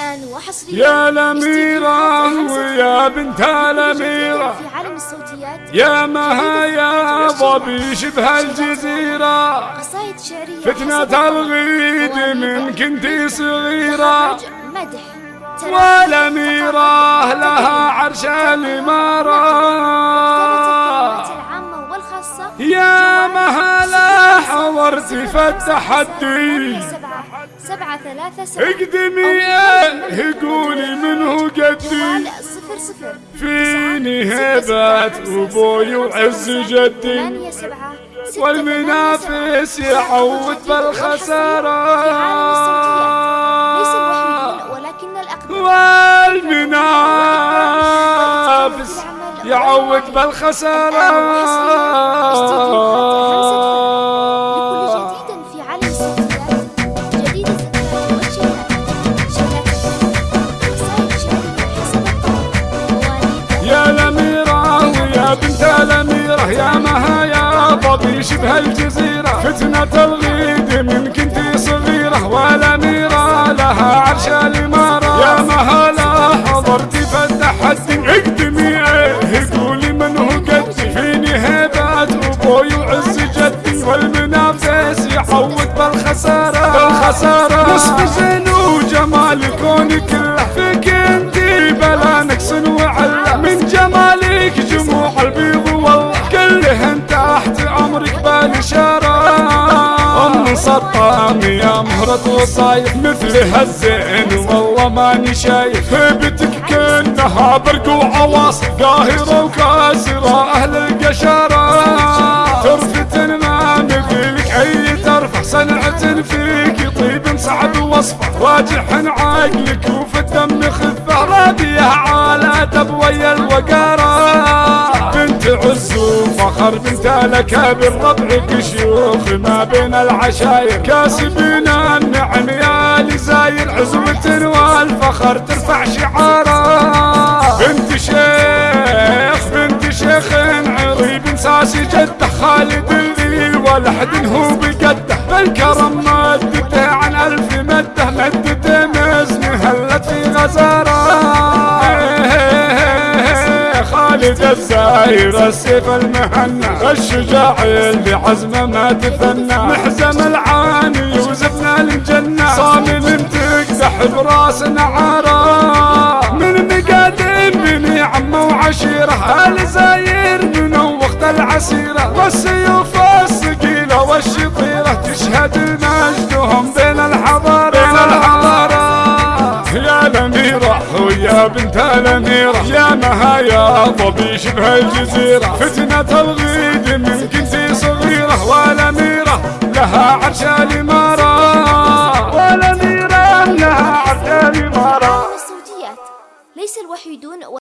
الآن وحصريا يا الأميرة ويا بنت الأميرة في عالم الصوتيات. يا ما يا ضبي شبه الجزيرة. قصائد شعرية فتنة الغيد من كنتي صغيرة. مدح. والأميرة لها عرش الإمارة يا مهلا حضرت في التحدي سبعة ثلاثة سبعة. اقدمي أو قولي منه قدي. صفر صفر. فيني هبة أبوي وعز جدي. ثمانية سبعة. والمنافس يعود بالخسارة والمنافس يعود بالخسارة يا ضبي شبه الجزيرة فتنة الغيد من كنتي صغيرة والأميرة لها عرش الإمارة. يا مها لا حضرتي في التحدي اقدمي إيه قولي من هو قدي فيني هيبة أبوي وعز جدي والمنافس يعوض بالخسارة. بالخسارة. نصف زين وجمال الكون كله فيك انتي بلا ام سطام يا مهرة وصايف مثل هالزين. والله ماني شايف هيبتك كأنها برق وعواصف قاهرة وكاسرة أهل القشارة. ترفت ما مثلك أي ترفع صنعة فيك طيب صعب وصفه راجح عقلك وفي الدم خفه رابيه عالة تبوي عز بنت الاكابر ربعك شيوخ ما بين العشاير. كاسبين النعم يا لزاير عزوة والفخر ترفع شعاره بنت شيخ بنت شيخ عريب ساسي جدة خالد اللي ولحد هو بقده بالكرم مدته عن ألف مدة مدته مزن هلت في غزاره خالد الزاير السيف المهنا الشجاع اللي عزمه ما تثنى محزم العاني يا الأميرة ويا بنت الأميرة. يا مها يا ضبي شبه الجزيرة. فتنة الغيد من كنتي صغيرة والأميرة لها عرش الإمارة